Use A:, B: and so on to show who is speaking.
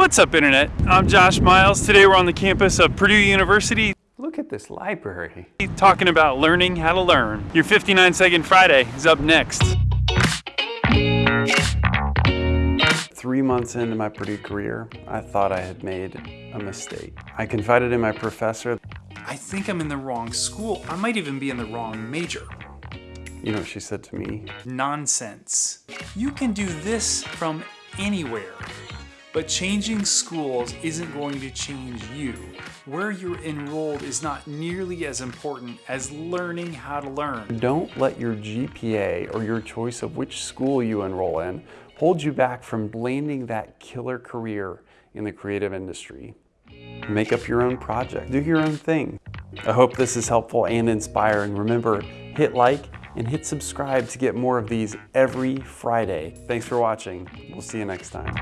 A: What's up, Internet? I'm Josh Miles. Today we're on the campus of Purdue University
B: Look at this library.
A: talking about learning how to learn. Your 59 Second Friday is up next.
B: Three months into my Purdue career, I thought I had made a mistake. I confided in my professor.
A: I think I'm in the wrong school. I might even be in the wrong major.
B: You know what she said to me?
A: Nonsense. You can do this from anywhere. But changing schools isn't going to change you. Where you're enrolled is not nearly as important as learning how to learn.
B: Don't let your GPA or your choice of which school you enroll in hold you back from landing that killer career in the creative industry. Make up your own project, do your own thing. I hope this is helpful and inspiring. Remember, hit like and hit subscribe to get more of these every Friday. Thanks for watching. We'll see you next time.